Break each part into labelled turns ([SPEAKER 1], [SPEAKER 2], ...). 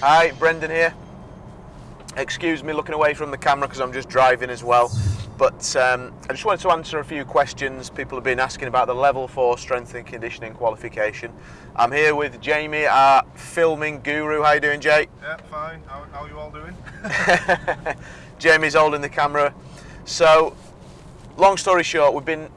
[SPEAKER 1] Hi, Brendan here. Excuse me looking away from the camera because I'm just driving as well. But um, I just wanted to answer a few questions people have been asking about the level 4 strength and conditioning qualification. I'm here with Jamie, our filming guru. How you doing, Jay?
[SPEAKER 2] Yeah, fine. How, how are you all doing?
[SPEAKER 1] Jamie's holding the camera. So, long story short, we've been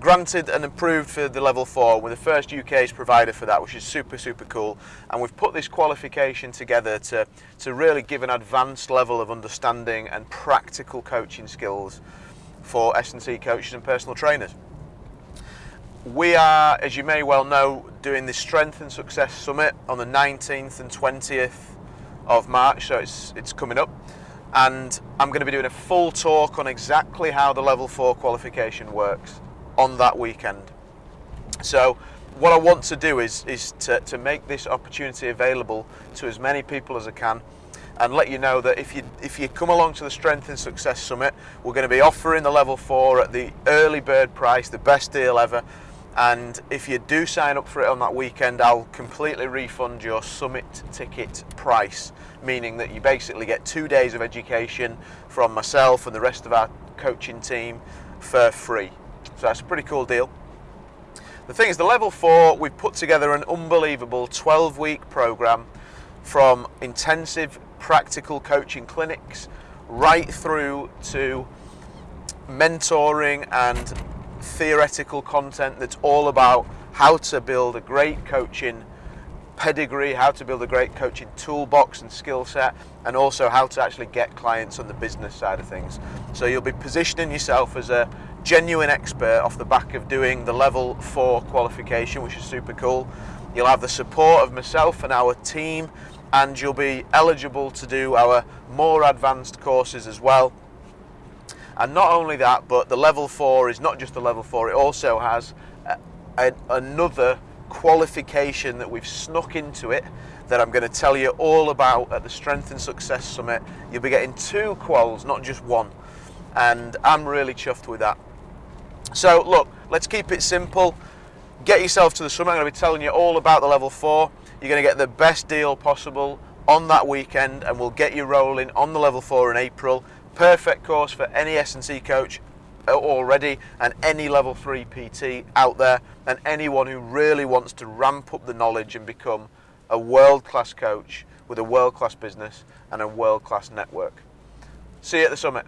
[SPEAKER 1] granted and approved for the level 4. We're the first UK's provider for that, which is super, super cool. And we've put this qualification together to, to really give an advanced level of understanding and practical coaching skills for S&C coaches and personal trainers. We are, as you may well know, doing the Strength and Success Summit on the 19th and 20th of March, so it's, it's coming up. And I'm going to be doing a full talk on exactly how the level 4 qualification works on that weekend. So what I want to do is, is to, to make this opportunity available to as many people as I can and let you know that if you if you come along to the Strength and Success Summit, we're going to be offering the level four at the early bird price, the best deal ever. And if you do sign up for it on that weekend, I'll completely refund your summit ticket price, meaning that you basically get two days of education from myself and the rest of our coaching team for free. So that's a pretty cool deal. The thing is, the level four, we've put together an unbelievable 12 week program from intensive practical coaching clinics right through to mentoring and theoretical content that's all about how to build a great coaching pedigree, how to build a great coaching toolbox and skill set, and also how to actually get clients on the business side of things. So you'll be positioning yourself as a genuine expert off the back of doing the level four qualification, which is super cool. You'll have the support of myself and our team, and you'll be eligible to do our more advanced courses as well. And not only that, but the level four is not just the level four, it also has a, a, another qualification that we've snuck into it that I'm going to tell you all about at the Strength and Success Summit. You'll be getting two quals, not just one. And I'm really chuffed with that. So look, let's keep it simple. Get yourself to the summit. I'm going to be telling you all about the level four. You're going to get the best deal possible on that weekend and we'll get you rolling on the level four in April. Perfect course for any S&C coach uh, already and any level 3 PT out there and anyone who really wants to ramp up the knowledge and become a world-class coach with a world-class business and a world-class network. See you at the summit.